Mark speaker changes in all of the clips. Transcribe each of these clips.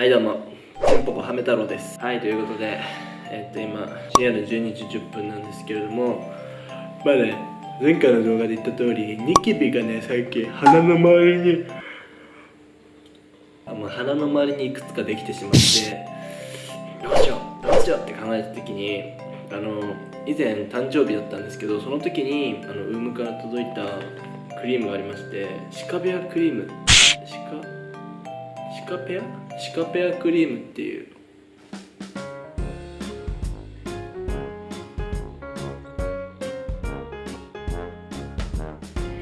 Speaker 1: はいどうも。ちんぽこはめ太郎です。はいということでえっと今深夜の12時10分なんですけれどもまあね前回の動画で言った通りニキビがね最近鼻の周りにあ、まあ、鼻の周りにいくつかできてしまってどうしようどうしようって考えた時にあの以前誕生日だったんですけどその時にあのウームから届いたクリームがありましてシカペアクリーム。シカ？シカペア？シカペアクリームっていう。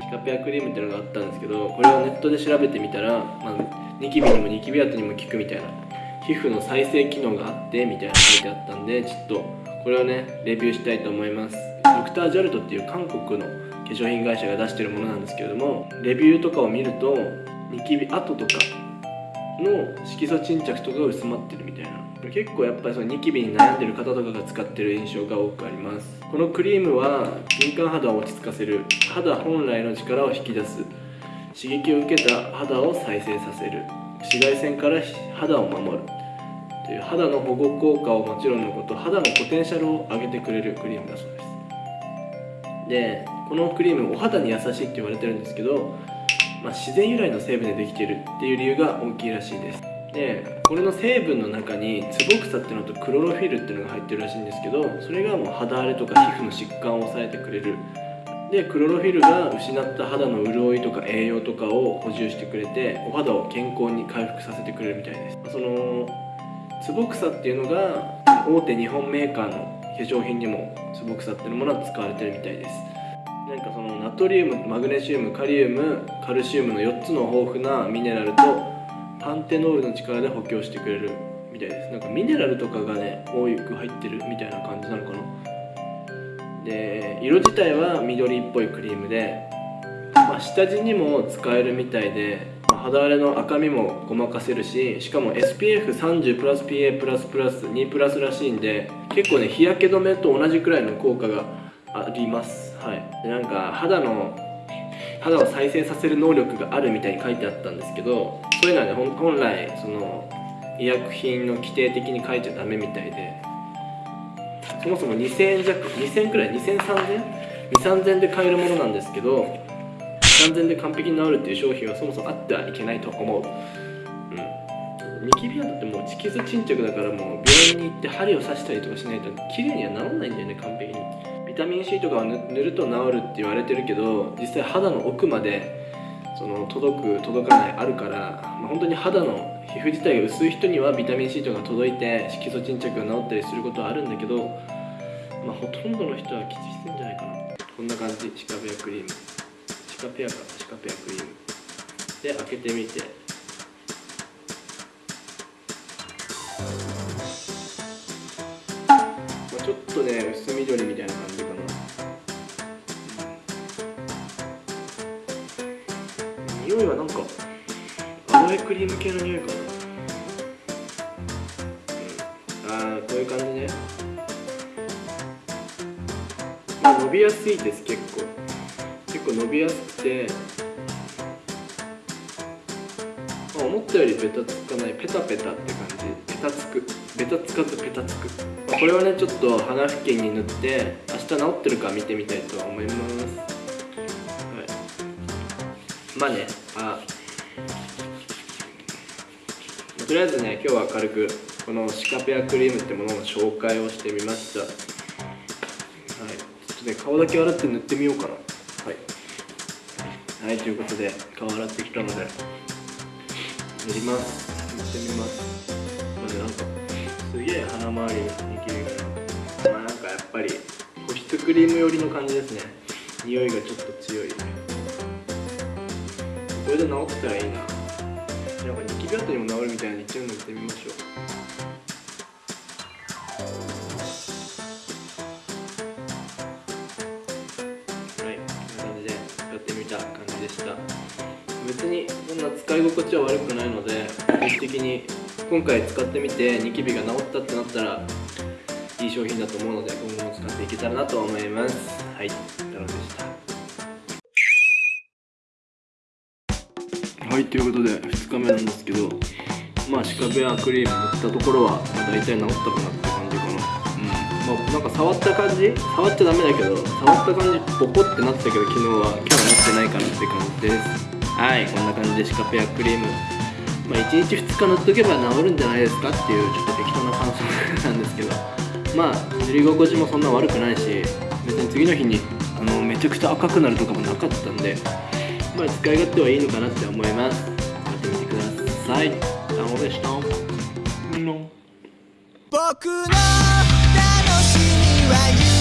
Speaker 1: シカペアクリームっていうのがあったんですけどこれをネットで調べてみたら、まあ、ニキビにもニキビ跡にも効くみたいな皮膚の再生機能があってみたいな書いてあったんでちょっとこれをねレビューしたいと思います。ドクター・ジャルトっていう韓国の化粧品会社が出してるものなんですけれどもレビューとかを見るとニキビ跡とかの色素沈着とかが薄まってるみたいな。結構やっぱりそのニキビに悩んでる方とかが使ってる印象が多くあります。このクリームは敏感肌を落ち着かせる肌本来の力を引き出す。刺激を受けた肌を再生させる。紫外線から肌を守るという肌の保護効果をもちろんのこと肌のポテンシャルを上げてくれるクリームだそうです。でこのクリームお肌に優しいって言われてるんですけど、まあ、自然由来の成分でできているっていう理由が大きいらしいです。でこれの成分の中にツボクサっていうのとクロロフィルっていうのが入ってるらしいんですけどそれがもう肌荒れとか皮膚の疾患を抑えてくれる。でクロロフィルが失った肌の潤いとか栄養とかを補充してくれてお肌を健康に回復させてくれるみたいです。そのツボクサっていうのが大手日本メーカーの化粧品にもツボクサっていうものは使われてるみたいです。なんかそのナトリウムマグネシウムカリウムカルシウムの4つの豊富なミネラルとパンテノールの力で補強してくれるみたいです。なんかミネラルとかがね多く入ってるみたいな感じなのかな。で色自体は緑っぽいクリームで、まあ、下地にも使えるみたいで、ま、肌荒れの赤みもごまかせるししかも SPF30 プラス PA プラスプラス2プラスらしいんで結構ね日焼け止めと同じくらいの効果があります。はい。でなんか肌の肌を再生させる能力があるみたいに書いてあったんですけどそういうのはね本来その医薬品の規定的に書いちゃダメみたいでそもそも2000円弱2000円くらい20003000 20003000円で買えるものなんですけど3000で完璧に治るっていう商品はそもそもあってはいけないと思う。うん。ニキビ跡ってもう色素沈着だからもう病院に行って針を刺したりとかしないと綺麗には治らないんだよね完璧に。タミン C とかを塗ると治るって言われてるけど実際肌の奥までその届く届かないあるから、まあ、本当に肌の皮膚自体が薄い人にはビタミン C とか届いて色素沈着が治ったりすることはあるんだけど、まあ、ほとんどの人はきついんじゃないかな。こんな感じ。シカペアクリーム。シカペアか。シカペアクリーム。で開けてみて、ちょっとね薄緑みたいな感じ。匂いはなんかアロエクリーム系の匂いかな、うん、ああこういう感じね。まあ伸びやすいです結構。結構伸びやすくて、まあ、思ったよりベタつかないペタペタって感じ。ペタつく。ベタつかずペタつく、まあ、これはねちょっと鼻付近に塗って明日治ってるか見てみたいと思います。まあね。あ。とりあえずね今日は軽くこのシカペアクリームってものの紹介をしてみました。はい。ちょっとね顔だけ洗って塗ってみようかな。はい。はいということで顔洗ってきたので塗ります。塗ってみます。まあねなんかすげえ鼻周りにニキビがまあなんかやっぱり保湿クリーム寄りの感じですね。匂いがちょっと強い。これで治ったらいいな。なんかニキビ跡にも治るみたいな一応塗ってみましょう。はいこんな感じで使ってみた感じでした。別にそんな使い心地は悪くないので定期的に今回使ってみてニキビが治ったってなったらいい商品だと思うので今後も使っていけたらなと思います。はい太郎でしたはいということで2日目なんですけどまあ歯科ベアクリーム塗ったところは、まあ、大体治ったかなって感じかな。うん。まあなんか触った感じ？触っちゃダメだけど触った感じボコってなってたけど昨日は今日はなってないかなって感じです。はいこんな感じで歯科ペアクリーム。まあ1日2日塗っとけば治るんじゃないですかっていうちょっと適当な感想なんですけど。まあ塗り心地もそんな悪くないし別に次の日にあのめちゃくちゃ赤くなるとかもなかったんで。まあ使い勝手はいいのかなって思います。やってみてください。どうでした。
Speaker 2: 僕の楽しみは